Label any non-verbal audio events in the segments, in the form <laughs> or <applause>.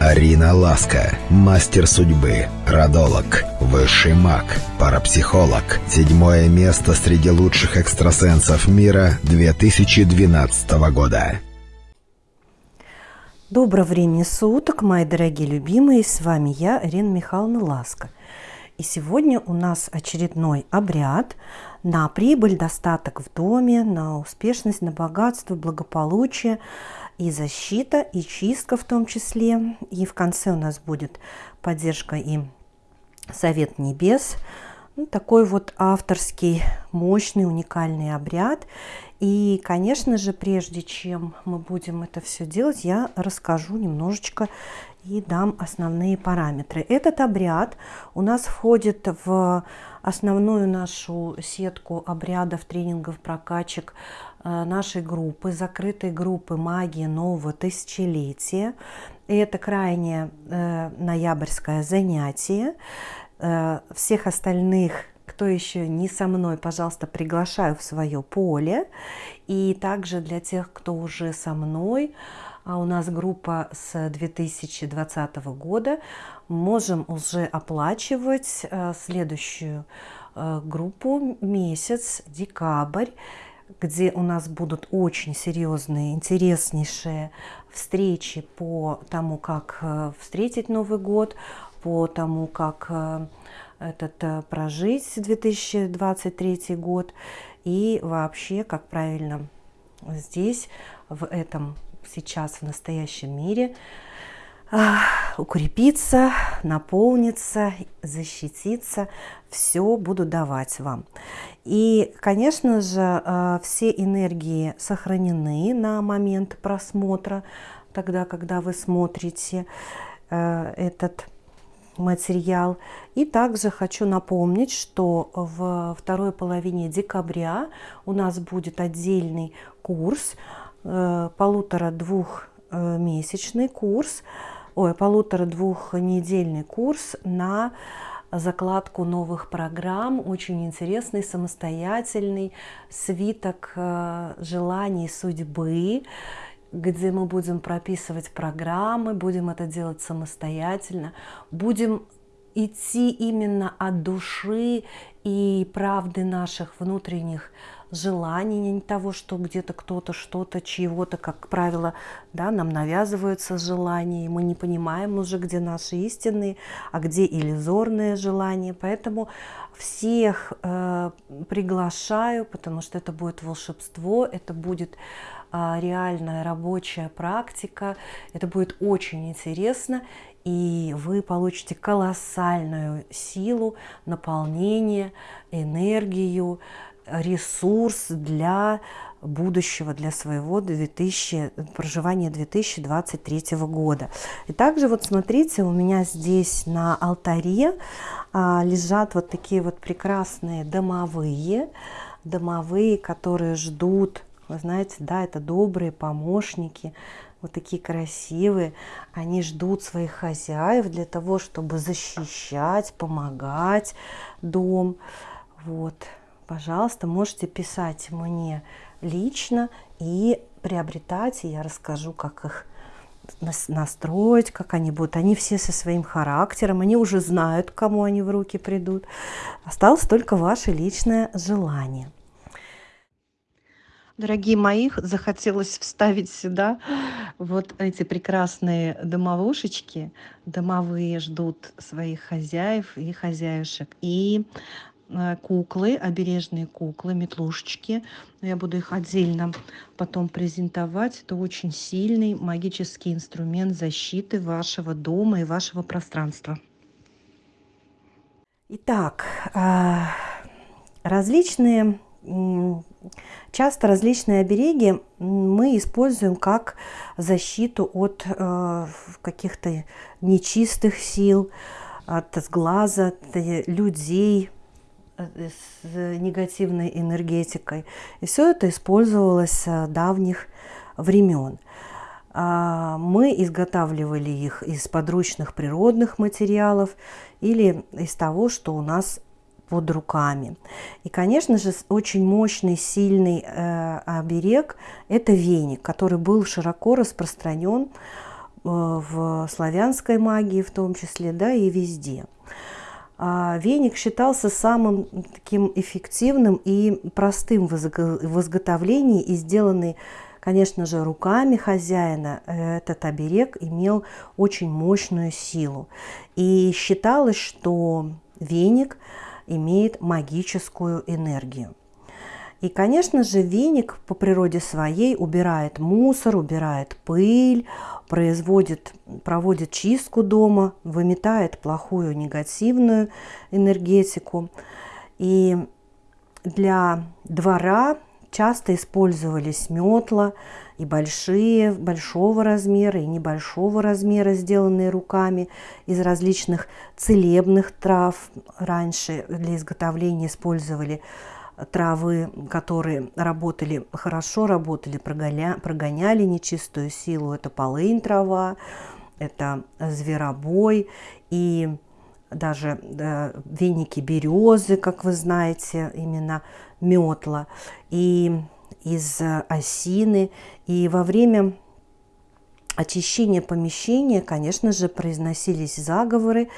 Арина Ласка, мастер судьбы, родолог, высший маг, парапсихолог. Седьмое место среди лучших экстрасенсов мира 2012 года. Доброго времени суток, мои дорогие любимые, с вами я, Ирина Михайловна Ласка. И сегодня у нас очередной обряд на прибыль, достаток в доме, на успешность, на богатство, благополучие и защита, и чистка в том числе. И в конце у нас будет поддержка и совет небес. Ну, такой вот авторский, мощный, уникальный обряд. И, конечно же, прежде чем мы будем это все делать, я расскажу немножечко и дам основные параметры. Этот обряд у нас входит в основную нашу сетку обрядов, тренингов, прокачек Э, нашей группы, закрытой группы «Магия нового тысячелетия». И это крайне э, ноябрьское занятие. Э, всех остальных, кто еще не со мной, пожалуйста, приглашаю в свое поле. И также для тех, кто уже со мной, а у нас группа с 2020 года, можем уже оплачивать э, следующую э, группу месяц, декабрь где у нас будут очень серьезные, интереснейшие встречи по тому, как встретить Новый год, по тому, как э, этот э, прожить 2023 год и вообще, как правильно здесь, в этом сейчас, в настоящем мире укрепиться, наполниться, защититься, все буду давать вам. И, конечно же, э, все энергии сохранены на момент просмотра, тогда, когда вы смотрите э, этот материал. И также хочу напомнить, что в второй половине декабря у нас будет отдельный курс, э, полутора-двухмесячный курс, ой, полутора-двухнедельный курс на закладку новых программ, очень интересный, самостоятельный свиток э, желаний судьбы, где мы будем прописывать программы, будем это делать самостоятельно, будем идти именно от души и правды наших внутренних желаний, не того, что где-то кто-то что-то, чьего-то, как правило, да, нам навязываются желания, и мы не понимаем уже, где наши истинные, а где иллюзорные желания. Поэтому всех э, приглашаю, потому что это будет волшебство, это будет реальная рабочая практика, это будет очень интересно, и вы получите колоссальную силу, наполнение, энергию, ресурс для будущего, для своего 2000, проживания 2023 года. И также вот смотрите, у меня здесь на алтаре а, лежат вот такие вот прекрасные домовые, домовые, которые ждут, вы знаете, да, это добрые помощники, вот такие красивые, они ждут своих хозяев для того, чтобы защищать, помогать дом. Вот, пожалуйста, можете писать мне лично и приобретать, и я расскажу, как их настроить, как они будут. Они все со своим характером, они уже знают, кому они в руки придут. Осталось только ваше личное желание. Дорогие мои, захотелось вставить сюда вот эти прекрасные домовушечки. Домовые ждут своих хозяев и хозяюшек. И Э, куклы, обережные куклы, метлушечки. Я буду их отдельно потом презентовать. Это очень сильный магический инструмент защиты вашего дома и вашего пространства. Итак, э, различные, часто различные обереги мы используем как защиту от э, каких-то нечистых сил, от сглаза, от людей, Э, с негативной энергетикой. И все это использовалось с давних времен. А, мы изготавливали их из подручных природных материалов или из того, что у нас под руками. И, конечно же, очень мощный, сильный э, оберег – это веник, который был широко распространен в славянской магии в том числе, да, и везде. А веник считался самым таким эффективным и простым в изготовлении и сделанный, конечно же, руками хозяина. Этот оберег имел очень мощную силу. И считалось, что веник имеет магическую энергию. И, конечно же, веник по природе своей убирает мусор, убирает пыль, производит, проводит чистку дома, выметает плохую негативную энергетику. И для двора часто использовались метла и большие, большого размера, и небольшого размера, сделанные руками из различных целебных трав. Раньше для изготовления использовали травы, которые работали хорошо, работали, прогоня, прогоняли нечистую силу. Это полынь трава, это зверобой и даже да, веники березы, как вы знаете, именно метла, и из осины. И во время очищения помещения, конечно же, произносились заговоры,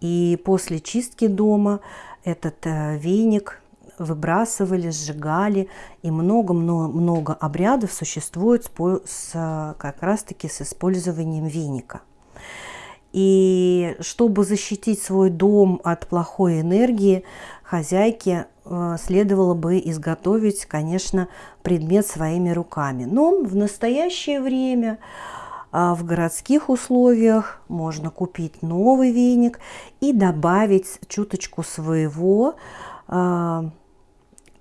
и после чистки дома этот э, веник выбрасывали, сжигали, и много-много обрядов существует с, как раз-таки с использованием веника. И чтобы защитить свой дом от плохой энергии, хозяйке э, следовало бы изготовить, конечно, предмет своими руками. Но в настоящее время а, в городских условиях можно купить новый веник и добавить чуточку своего а,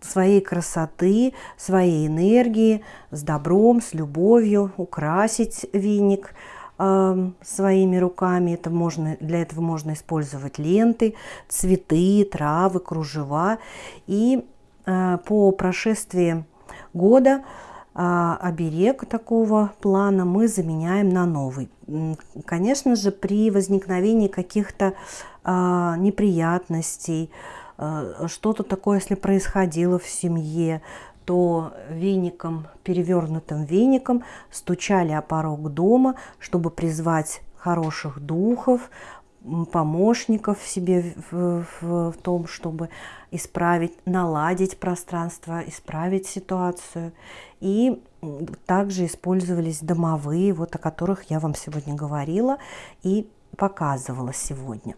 своей красоты, своей энергии, с добром, с любовью, украсить веник своими руками. Это можно, для этого можно использовать ленты, цветы, травы, кружева. И э, по прошествии года э, оберег такого плана мы заменяем на новый. Конечно же, при возникновении каких-то э, неприятностей, что-то такое, если происходило в семье, то веником, перевернутым веником стучали о порог дома, чтобы призвать хороших духов, помощников себе в, в, в том, чтобы исправить, наладить пространство, исправить ситуацию. И также использовались домовые, вот о которых я вам сегодня говорила и показывала сегодня.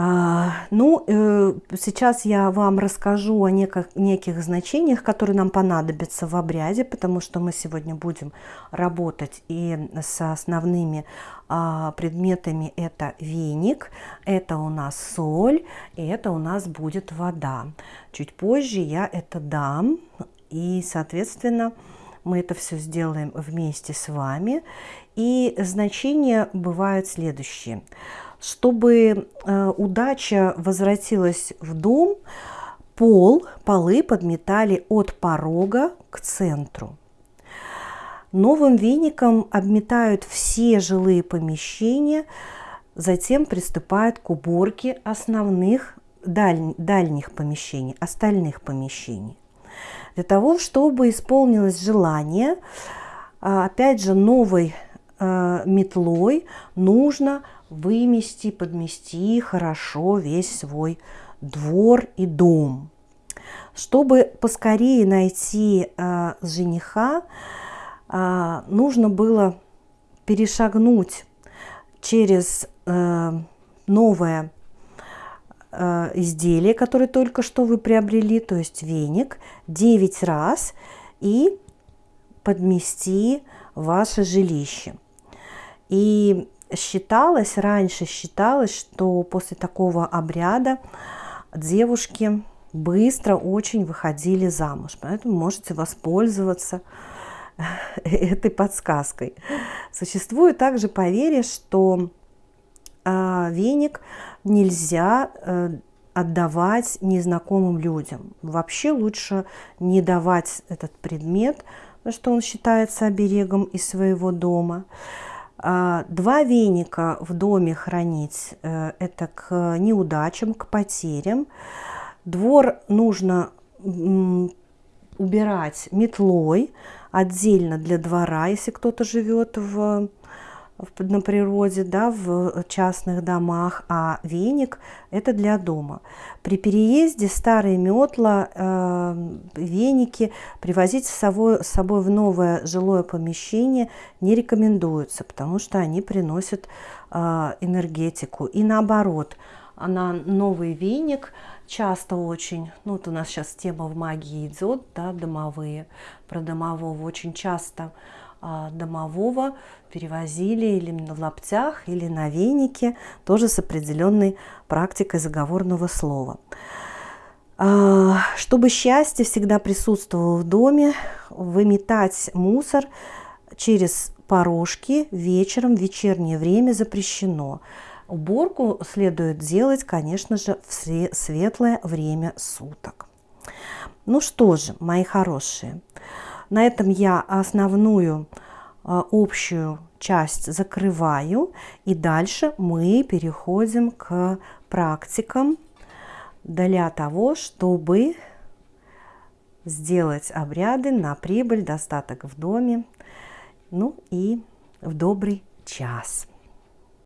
А, ну, э, сейчас я вам расскажу о неких, значениях, которые нам понадобятся в обряде, потому что мы сегодня будем работать и с основными а, предметами. Это веник, это у нас соль, и это у нас будет вода. Чуть позже я это дам, и, соответственно, мы это все сделаем вместе с вами. И значения бывают следующие – чтобы э, удача возвратилась в дом, пол, полы подметали от порога к центру. Новым веником обметают все жилые помещения, затем приступают к уборке основных даль, дальних помещений, остальных помещений. Для того, чтобы исполнилось желание, а, опять же, новой э, метлой нужно вымести, подмести хорошо весь свой двор и дом. Чтобы поскорее найти э, жениха, э, нужно было перешагнуть через э, новое э, изделие, которое только что вы приобрели, то есть веник, 9 раз и подмести ваше жилище. И считалось, раньше считалось, что после такого обряда девушки быстро очень выходили замуж. Поэтому можете воспользоваться <laughs> этой подсказкой. Существует также поверье, что э, веник нельзя э, отдавать незнакомым людям. Вообще лучше не давать этот предмет, потому что он считается оберегом из своего дома. А, два веника в доме хранить э, – это к неудачам, к потерям. Двор нужно убирать метлой отдельно для двора, если кто-то живет в на природе, да, в частных домах, а веник – это для дома. При переезде старые метла, э, веники привозить с собой, с собой в новое жилое помещение не рекомендуется, потому что они приносят э, энергетику. И наоборот, на новый веник часто очень, ну вот у нас сейчас тема в магии идет, да, домовые, про домового очень часто – домового перевозили или на лаптях, или на венике, тоже с определенной практикой заговорного слова. А, чтобы счастье всегда присутствовало в доме, выметать мусор через порожки вечером, в вечернее время запрещено. Уборку следует делать, конечно же, в светлое время суток. Ну что же, мои хорошие, на этом я основную а, общую часть закрываю. И дальше мы переходим к практикам для того, чтобы сделать обряды на прибыль, достаток в доме, ну и в добрый час.